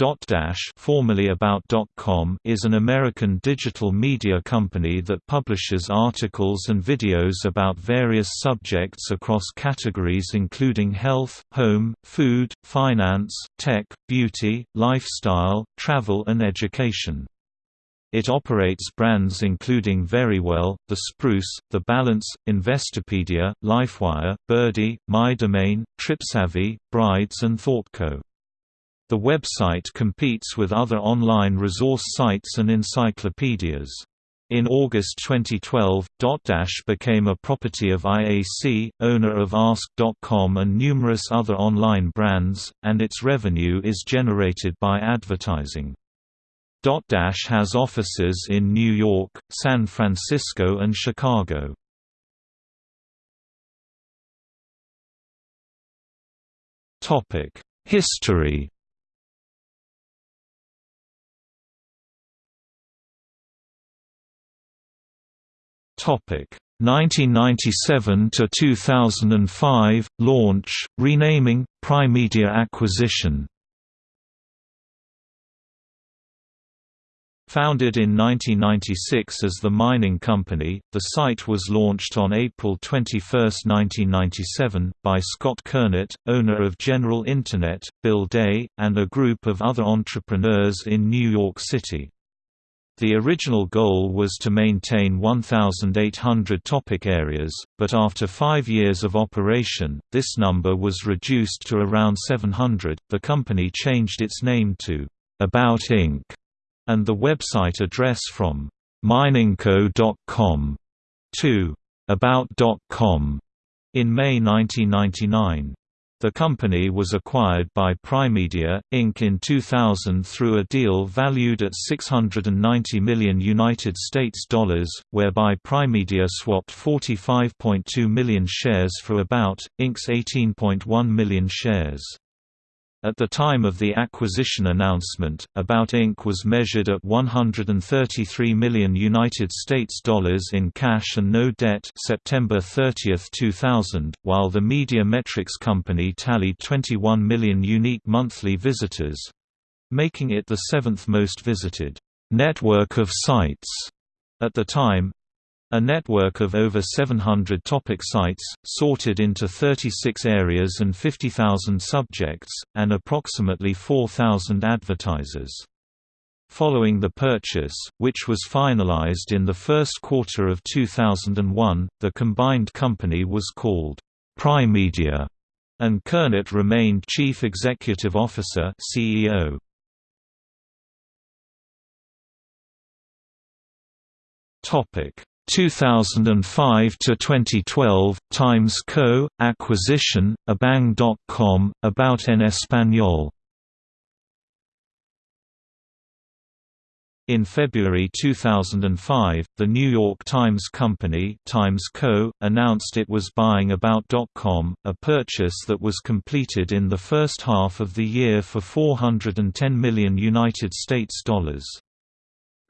Dotdash formerly About.com is an American digital media company that publishes articles and videos about various subjects across categories including health, home, food, finance, tech, beauty, lifestyle, travel and education. It operates brands including Verywell, The Spruce, The Balance, Investopedia, LifeWire, Byrdie, MyDomaine, TripSavvy, Brides and ThoughtCo. The website competes with other online resource sites and encyclopedias. In August 2012, Dotdash became a property of IAC, owner of Ask.com and numerous other online brands, and its revenue is generated by advertising. Dotdash has offices in New York, San Francisco and Chicago. History Topic 1997 to 2005 launch, renaming, Primedia acquisition. Founded in 1996 as the Mining Company, the site was launched on April 21, 1997, by Scott Kurnit, owner of General Internet, Bill Day, and a group of other entrepreneurs in New York City. The original goal was to maintain 1,800 topic areas, but after five years of operation, this number was reduced to around 700. The company changed its name to About Inc. and the website address from miningco.com to about.com in May 1999. The company was acquired by Primedia, Inc. in 2000 through a deal valued at 690 million whereby Primedia swapped 45.2 million shares for About, Inc.'s 18.1 million shares. At the time of the acquisition announcement, About Inc. was measured at 133 million United States dollars in cash and no debt September 30, 2000, while the Media Metrix company tallied 21 million unique monthly visitors, making it the seventh most visited network of sites at the time, a network of over 700 topic sites, sorted into 36 areas and 50,000 subjects, and approximately 4,000 advertisers. Following the purchase, which was finalized in the first quarter of 2001, the combined company was called Primedia, and Kurnit remained Chief Executive Officer CEO. Topic 2005 to 2012 Times Co acquisition abang.com about en español In February 2005, the New York Times Company Times Co. announced it was buying About.com, a purchase that was completed in the first half of the year for 410 million United States dollars.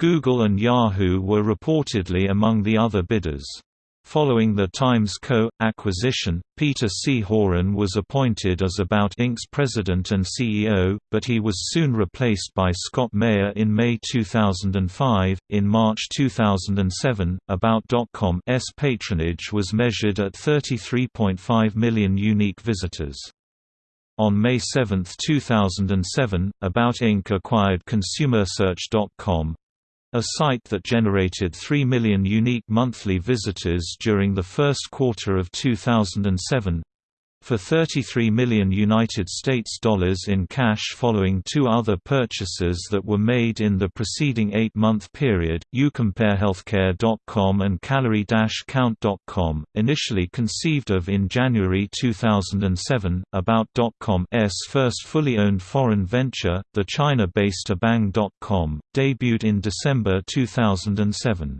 Google and Yahoo were reportedly among the other bidders. Following the Times Co. acquisition, Peter C. Horan was appointed as About Inc.'s president and CEO, but he was soon replaced by Scott Meyer in May 2005. In March 2007, About.com's patronage was measured at 33.5 million unique visitors. On May 7, 2007, About Inc. acquired ConsumerSearch.com, a site that generated 3 million unique monthly visitors during the first quarter of 2007 for 33 million United States dollars in cash following two other purchases that were made in the preceding 8-month period, YouCompareHealthcare.com and Calorie-Count.com, initially conceived of in January 2007, About.com's first fully owned foreign venture, the China-based Abang.com, debuted in December 2007.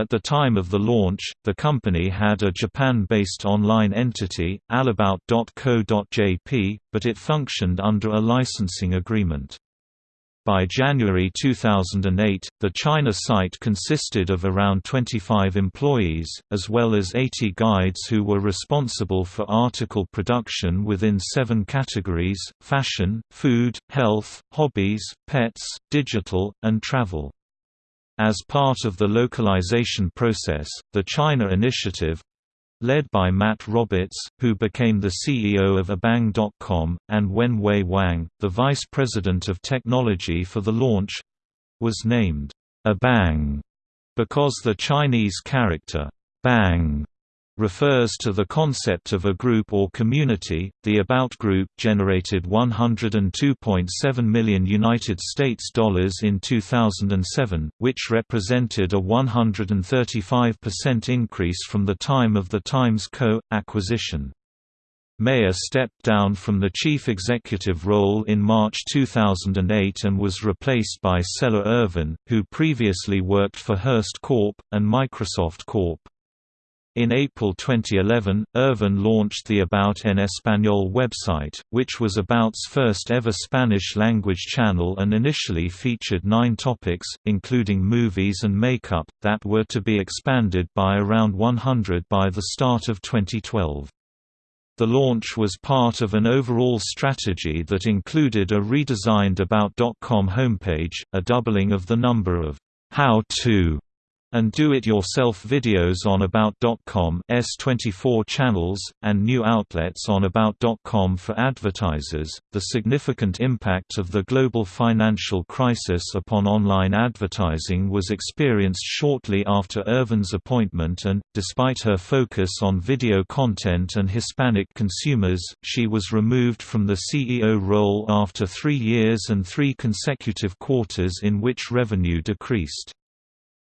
At the time of the launch, the company had a Japan-based online entity, Allabout.co.jp, but it functioned under a licensing agreement. By January 2008, the China site consisted of around 25 employees, as well as 80 guides who were responsible for article production within seven categories, fashion, food, health, hobbies, pets, digital, and travel. As part of the localization process, the China Initiative, led by Matt Roberts, who became the CEO of Abang.com, and Wenwei Wang, the vice president of technology for the launch was named Abang because the Chinese character bang refers to the concept of a group or community. The About Group generated 102.7 million United States dollars in 2007, which represented a 135% increase from the time of the Times Co. acquisition. Meyer stepped down from the chief executive role in March 2008 and was replaced by Cella Irvine, who previously worked for Hearst Corp. and Microsoft Corp. In April 2011, Irvine launched the About en Español website, which was About's first ever Spanish-language channel and initially featured nine topics, including movies and makeup, that were to be expanded by around 100 by the start of 2012. The launch was part of an overall strategy that included a redesigned About.com homepage, a doubling of the number of how-to and do-it-yourself videos on About.com S24 channels, and new outlets on About.com for advertisers. The significant impact of the global financial crisis upon online advertising was experienced shortly after Irvine's appointment and, despite her focus on video content and Hispanic consumers, she was removed from the CEO role after three years and three consecutive quarters in which revenue decreased.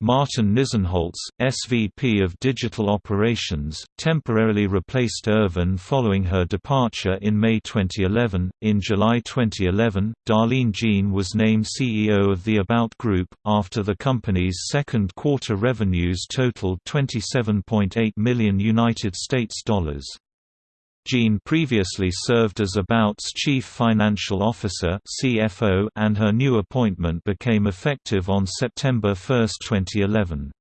Martin Nisenholtz, SVP of Digital Operations, temporarily replaced Irvine following her departure in May 2011. In July 2011, Darline Jean was named CEO of the About Group, after the company's second quarter revenues totaled 27.8 million United States dollars. Jean previously served as About's Chief Financial Officer (CFO), and her new appointment became effective on September 1, 2011.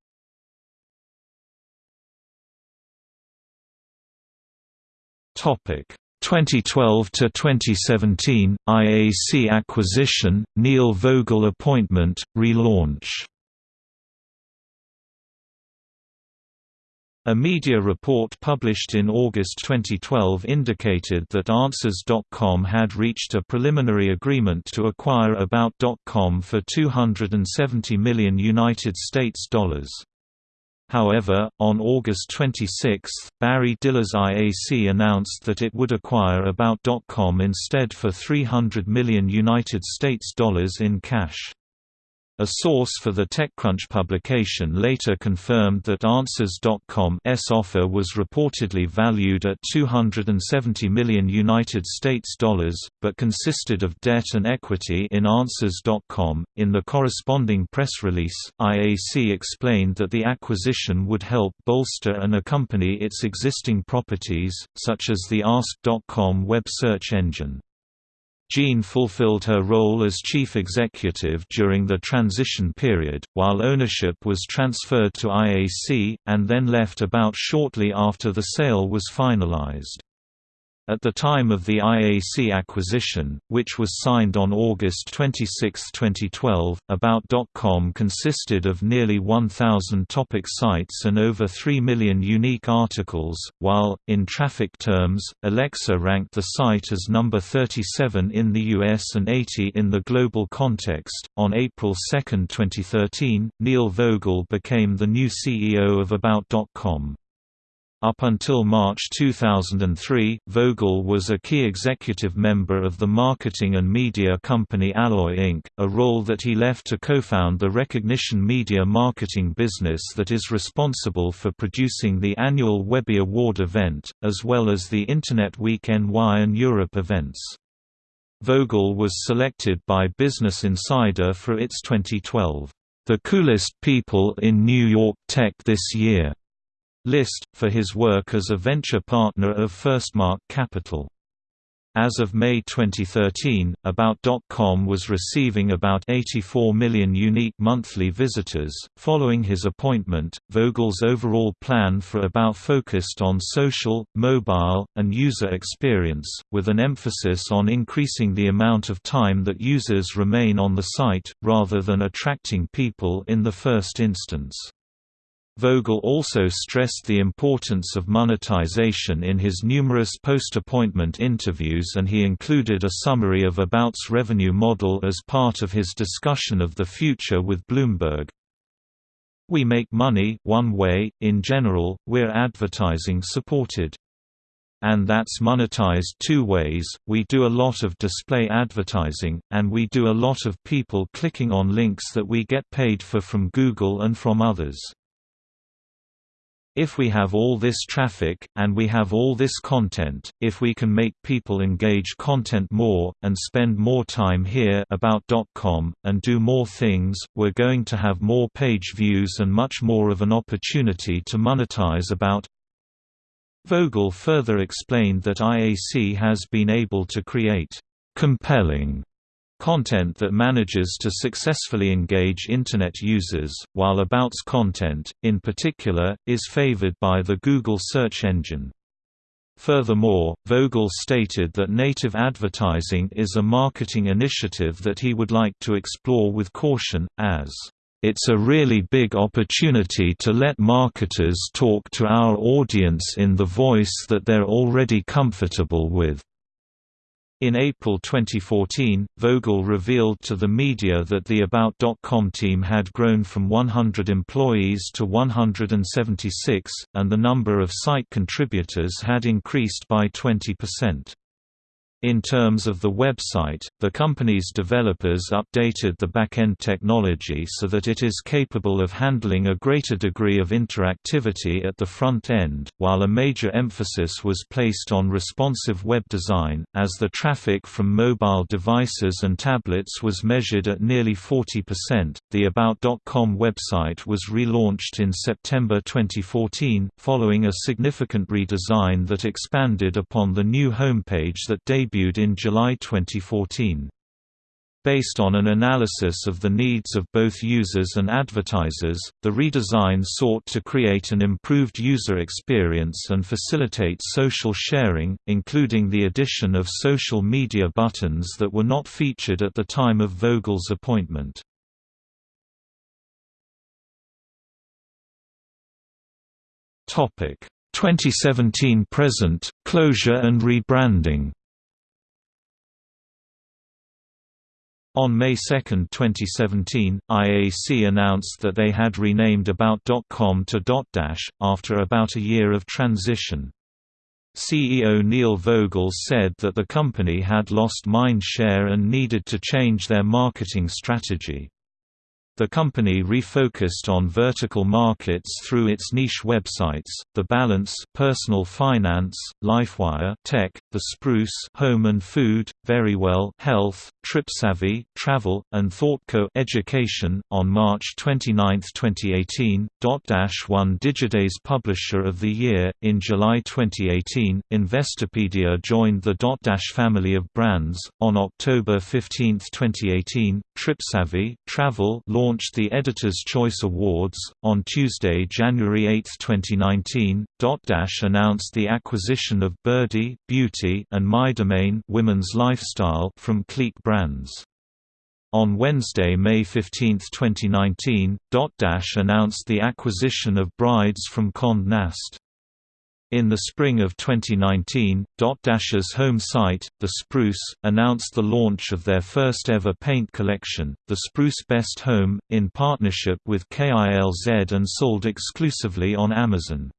Topic 2012 to 2017 IAC acquisition, Neil Vogel appointment, relaunch. A media report published in August 2012 indicated that Answers.com had reached a preliminary agreement to acquire About.com for 270 million United States dollars. However, on August 26, Barry Diller's IAC announced that it would acquire About.com instead for 300 million United States dollars in cash. A source for the TechCrunch publication later confirmed that Answers.com's offer was reportedly valued at 270 million United States dollars, but consisted of debt and equity in Answers.com. In the corresponding press release, IAC explained that the acquisition would help bolster and accompany its existing properties, such as the Ask.com web search engine. Jean fulfilled her role as chief executive during the transition period, while ownership was transferred to IAC, and then left about shortly after the sale was finalized. At the time of the IAC acquisition, which was signed on August 26, 2012, About.com consisted of nearly 1,000 topic sites and over 3 million unique articles, while, in traffic terms, Alexa ranked the site as number 37 in the US and 80 in the global context. On April 2, 2013, Neil Vogel became the new CEO of About.com. Up until March 2003, Vogel was a key executive member of the marketing and media company Alloy Inc., a role that he left to co-found the recognition media marketing business that is responsible for producing the annual Webby Award event, as well as the Internet Week NY and Europe events. Vogel was selected by Business Insider for its 2012, The Coolest People in New York Tech This Year list, for his work as a venture partner of FirstMark Capital. As of May 2013, About.com was receiving about 84 million unique monthly visitors. Following his appointment, Vogel's overall plan for About focused on social, mobile, and user experience, with an emphasis on increasing the amount of time that users remain on the site, rather than attracting people in the first instance. Vogel also stressed the importance of monetization in his numerous post-appointment interviews and he included a summary of About's revenue model as part of his discussion of the future with Bloomberg. We make money one way, in general, we're advertising supported. And that's monetized two ways, we do a lot of display advertising, and we do a lot of people clicking on links that we get paid for from Google and from others. If we have all this traffic, and we have all this content, if we can make people engage content more, and spend more time here about.com, and do more things, we're going to have more page views and much more of an opportunity to monetize about Vogel further explained that IAC has been able to create compelling content that manages to successfully engage Internet users, while About's content, in particular, is favored by the Google search engine. Furthermore, Vogel stated that native advertising is a marketing initiative that he would like to explore with caution, as it's a really big opportunity to let marketers talk to our audience in the voice that they're already comfortable with. In April 2014, Vogel revealed to the media that the About.com team had grown from 100 employees to 176, and the number of site contributors had increased by 20%. In terms of the website, the company's developers updated the backend technology so that it is capable of handling a greater degree of interactivity at the front end, while a major emphasis was placed on responsive web design, as the traffic from mobile devices and tablets was measured at nearly 40%. The About.com website was relaunched in September 2014, following a significant redesign that expanded upon the new homepage that debuted debuted in July 2014. Based on an analysis of the needs of both users and advertisers, the redesign sought to create an improved user experience and facilitate social sharing, including the addition of social media buttons that were not featured at the time of Vogel's appointment. Topic 2017 present closure and rebranding. On May 2, 2017, IAC announced that they had renamed About.com to Dotdash, after about a year of transition. CEO Neil Vogel said that the company had lost mind share and needed to change their marketing strategy. The company refocused on vertical markets through its niche websites, The Balance, Personal Finance, LifeWire, Tech, The Spruce, Home and Food, Verywell, Health, TripSavvy, Travel, and ThoughtCo Education. On March 29, 2018, Dotdash won Digiday's Publisher of the Year. In July 2018, Investopedia joined the Dotdash family of brands. On October 15, 2018, TripSavvy, Travel launched the Editor's Choice Awards. On Tuesday, January 8, 2019, Dotdash announced the acquisition of Byrdie Beauty and MyDomaine Women's Lifestyle from Clique Brands. On Wednesday, May 15, 2019, Dotdash announced the acquisition of Brides from Condé Nast. In the spring of 2019, Dotdash's home site, The Spruce, announced the launch of their first ever paint collection, The Spruce Best Home, in partnership with KILZ and sold exclusively on Amazon.